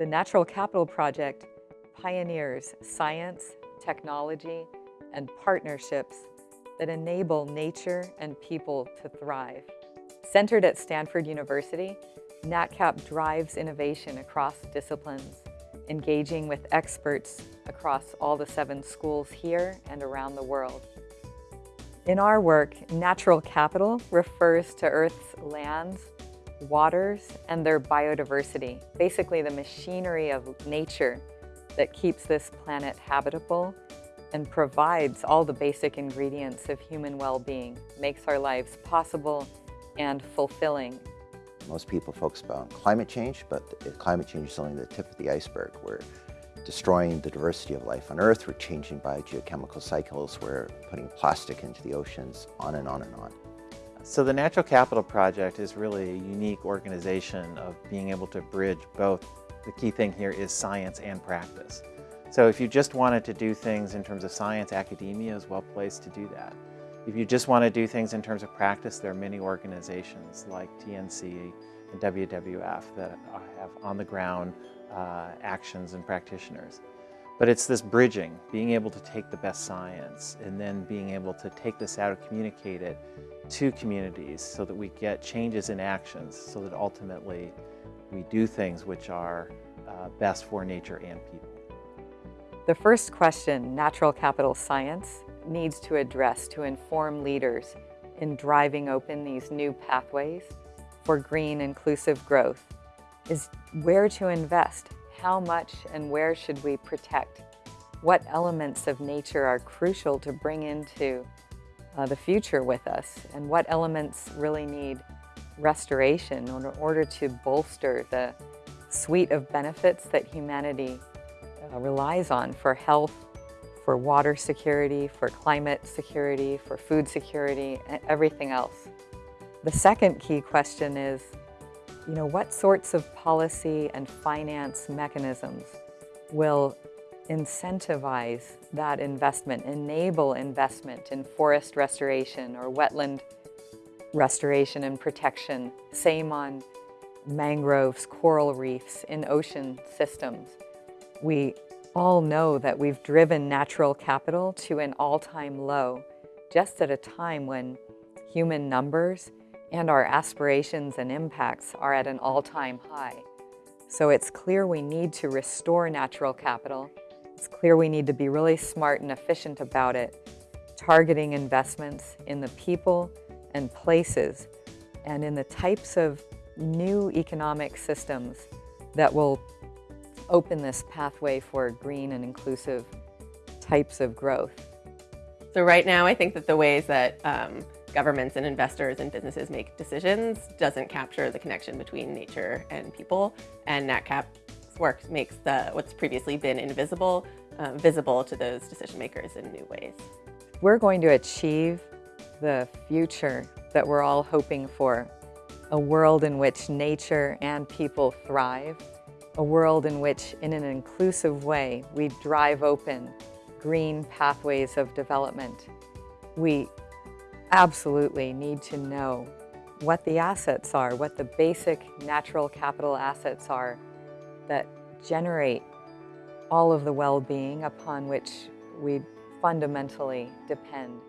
The Natural Capital Project pioneers science, technology, and partnerships that enable nature and people to thrive. Centered at Stanford University, NatCap drives innovation across disciplines, engaging with experts across all the seven schools here and around the world. In our work, natural capital refers to Earth's lands, waters, and their biodiversity, basically the machinery of nature that keeps this planet habitable and provides all the basic ingredients of human well-being, makes our lives possible and fulfilling. Most people focus on climate change, but climate change is only the tip of the iceberg. We're destroying the diversity of life on Earth, we're changing biogeochemical cycles, we're putting plastic into the oceans, on and on and on. So the Natural Capital Project is really a unique organization of being able to bridge both. The key thing here is science and practice. So if you just wanted to do things in terms of science, academia is well placed to do that. If you just want to do things in terms of practice, there are many organizations like TNC and WWF that have on-the-ground uh, actions and practitioners. But it's this bridging, being able to take the best science and then being able to take this out and communicate it to communities so that we get changes in actions so that ultimately we do things which are uh, best for nature and people. The first question natural capital science needs to address to inform leaders in driving open these new pathways for green inclusive growth is where to invest, how much and where should we protect, what elements of nature are crucial to bring into uh, the future with us, and what elements really need restoration in order to bolster the suite of benefits that humanity uh, relies on for health, for water security, for climate security, for food security, and everything else. The second key question is, you know, what sorts of policy and finance mechanisms will incentivize that investment, enable investment in forest restoration or wetland restoration and protection, same on mangroves, coral reefs, in ocean systems. We all know that we've driven natural capital to an all-time low, just at a time when human numbers and our aspirations and impacts are at an all-time high. So it's clear we need to restore natural capital. It's clear we need to be really smart and efficient about it, targeting investments in the people and places and in the types of new economic systems that will open this pathway for green and inclusive types of growth. So right now, I think that the ways that um, governments and investors and businesses make decisions doesn't capture the connection between nature and people. And NatCap's work makes the, what's previously been invisible uh, visible to those decision makers in new ways. We're going to achieve the future that we're all hoping for, a world in which nature and people thrive, a world in which, in an inclusive way, we drive open green pathways of development. We absolutely need to know what the assets are, what the basic natural capital assets are that generate all of the well-being upon which we fundamentally depend.